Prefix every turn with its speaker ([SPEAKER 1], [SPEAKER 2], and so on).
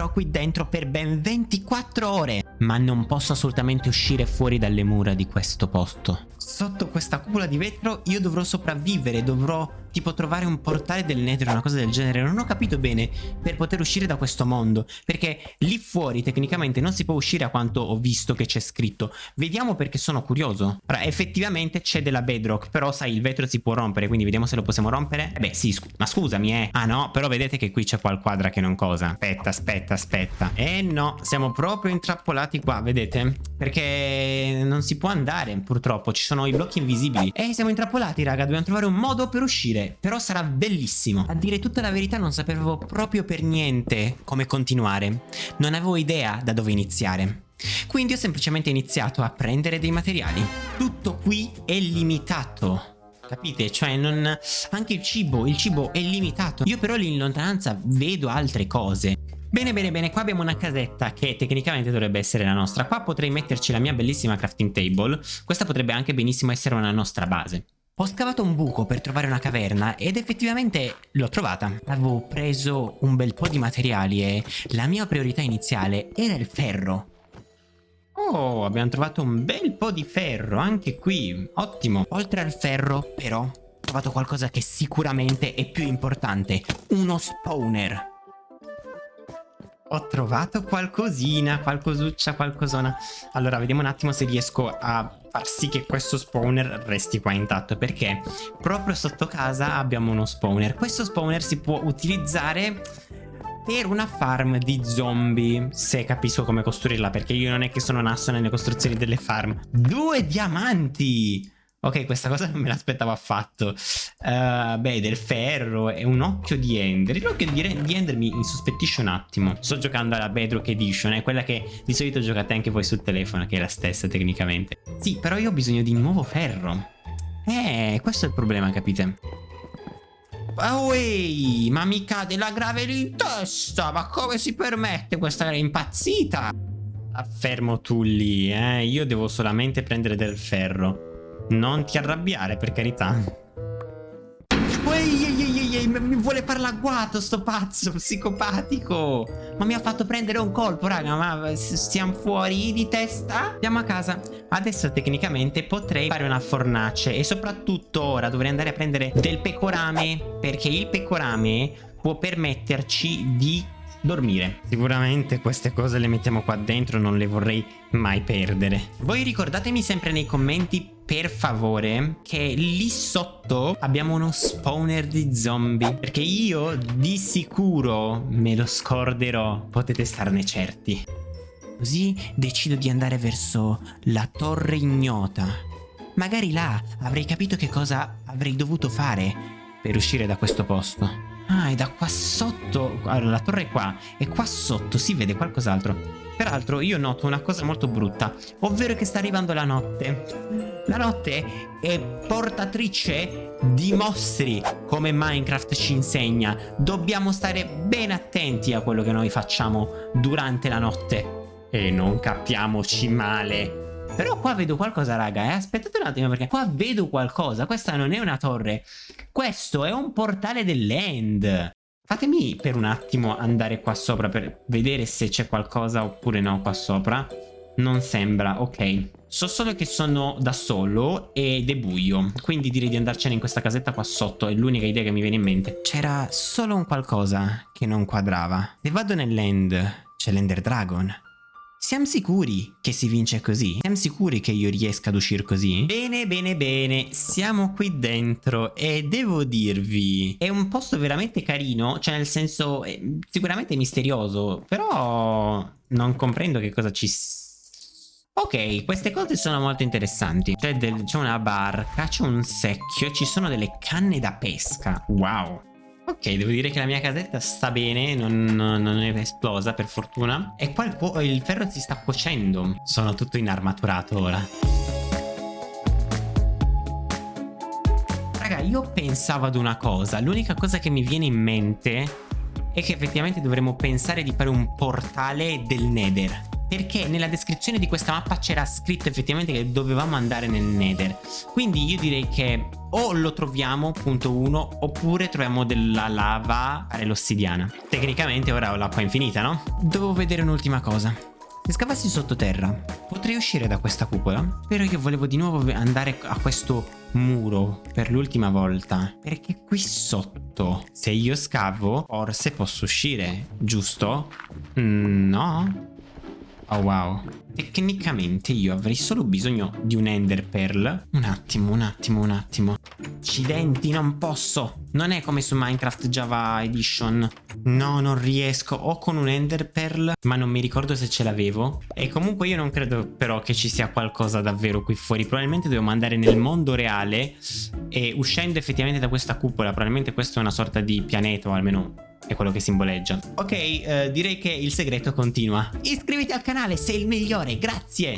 [SPEAKER 1] vivrò qui dentro per ben 24 ore. Ma non posso assolutamente uscire fuori dalle mura di questo posto. Sotto questa cupola di vetro io dovrò sopravvivere, dovrò tipo trovare un portale del nether o una cosa del genere. Non ho capito bene per poter uscire da questo mondo. Perché lì fuori tecnicamente non si può uscire a quanto ho visto che c'è scritto. Vediamo perché sono curioso. Ora, effettivamente c'è della bedrock, però sai il vetro si può rompere, quindi vediamo se lo possiamo rompere. Eh beh sì, scu ma scusami eh. Ah no, però vedete che qui c'è qualquadra che non cosa. Aspetta, aspetta, aspetta. Eh no, siamo proprio intrappolati qua, vedete? Perché non si può andare purtroppo, ci sono i blocchi invisibili. E siamo intrappolati raga, dobbiamo trovare un modo per uscire. Però sarà bellissimo. A dire tutta la verità non sapevo proprio per niente come continuare. Non avevo idea da dove iniziare. Quindi ho semplicemente iniziato a prendere dei materiali. Tutto qui è limitato. Capite? Cioè non... Anche il cibo, il cibo è limitato. Io però lì in lontananza vedo altre cose. Bene bene bene, qua abbiamo una casetta che tecnicamente dovrebbe essere la nostra. Qua potrei metterci la mia bellissima crafting table. Questa potrebbe anche benissimo essere una nostra base. Ho scavato un buco per trovare una caverna ed effettivamente l'ho trovata. Avevo preso un bel po' di materiali e la mia priorità iniziale era il ferro. Oh, abbiamo trovato un bel po' di ferro anche qui. Ottimo. Oltre al ferro, però, ho trovato qualcosa che sicuramente è più importante. Uno spawner. Ho trovato qualcosina, qualcosuccia, qualcosona. Allora, vediamo un attimo se riesco a far sì che questo spawner resti qua intatto. Perché proprio sotto casa abbiamo uno spawner. Questo spawner si può utilizzare per una farm di zombie Se capisco come costruirla Perché io non è che sono nasso nelle costruzioni delle farm Due diamanti Ok, questa cosa non me l'aspettavo affatto. Uh, beh, del ferro e un occhio di Ender. L'occhio di, Ender mi insospettisce un attimo. Sto giocando alla Bedrock Edition, è quella che di solito giocate anche voi sul telefono, che è la stessa tecnicamente. Sì, però io ho bisogno di nuovo ferro. Eh, questo è il problema, capite? Uehi, ma mi cade la gravel in testa, ma come si permette questa impazzita? Affermo tu lì, eh, io devo solamente prendere del ferro. Non ti arrabbiare, per carità. Ehi, ehi, ehi, mi vuole far l'agguato sto pazzo, psicopatico. Ma mi ha fatto prendere un colpo, raga, ma stiamo fuori di testa? Andiamo a casa. Adesso tecnicamente potrei fare una fornace e soprattutto ora dovrei andare a prendere del pecorame, perché il pecorame può permetterci di dormire. Sicuramente queste cose le mettiamo qua dentro, non le vorrei mai perdere. Voi ricordatemi sempre nei commenti per favore che lì sotto abbiamo uno spawner di zombie. Perché io di sicuro me lo scorderò. Potete starne certi. Così decido di andare verso la torre ignota. Magari là avrei capito che cosa avrei dovuto fare per uscire da questo posto ah e da qua sotto allora la torre è qua e qua sotto si vede qualcos'altro Peraltro io noto una cosa molto brutta, ovvero che sta arrivando la notte. La notte è portatrice di mostri, come Minecraft ci insegna. Dobbiamo stare ben attenti a quello che noi facciamo durante la notte. E non capiamoci male. Però qua vedo qualcosa raga, eh? aspettate un attimo perché qua vedo qualcosa, questa non è una torre, questo è un portale dell'end. Fatemi per un attimo andare qua sopra per vedere se c'è qualcosa oppure no qua sopra. Non sembra, ok. So solo che sono da solo ed è buio, quindi direi di andarcene in questa casetta qua sotto, è l'unica idea che mi viene in mente. C'era solo un qualcosa che non quadrava. Se vado nell'end, c'è l'Ender Dragon. Siamo sicuri che si vince così? Siamo sicuri che io riesca ad uscire così? Bene, bene, bene, siamo qui dentro e devo dirvi, è un posto veramente carino, cioè nel senso, sicuramente misterioso, però non comprendo che cosa ci Ok, queste cose sono molto interessanti. C'è una barca, c'è un secchio, ci sono delle canne da pesca. Wow. Ok, devo dire che la mia casetta sta bene, non, non è esplosa per fortuna. E qua il, il ferro si sta cuocendo. Sono tutto inarmaturato ora. Raga, io pensavo ad una cosa. L'unica cosa che mi viene in mente è che effettivamente dovremmo pensare di fare un portale del Nether. perché nella descrizione di questa mappa c'era scritto effettivamente che dovevamo andare nel nether quindi io direi che o lo troviamo punto 1 oppure troviamo della lava fare l'ossidiana tecnicamente ora ho l'acqua infinita no? devo vedere un'ultima cosa se scavassi sottoterra potrei uscire da questa cupola però io volevo di nuovo andare a questo muro per l'ultima volta perché qui sotto se io scavo forse posso uscire giusto? Mm, no? Oh wow. Tecnicamente io avrei solo bisogno di un ender pearl. Un attimo, un attimo, un attimo. Accidenti, non posso. Non è come su Minecraft Java Edition. No, non riesco. O con un ender pearl Ma non mi ricordo se ce l'avevo. E comunque io non credo però che ci sia qualcosa davvero qui fuori. Probabilmente dobbiamo andare nel mondo reale. E uscendo effettivamente da questa cupola Probabilmente questa è una sorta di pianeta O almeno è quello che simboleggia. Ok, eh, direi che il segreto continua. Iscriviti al canale, sei il migliore, grazie!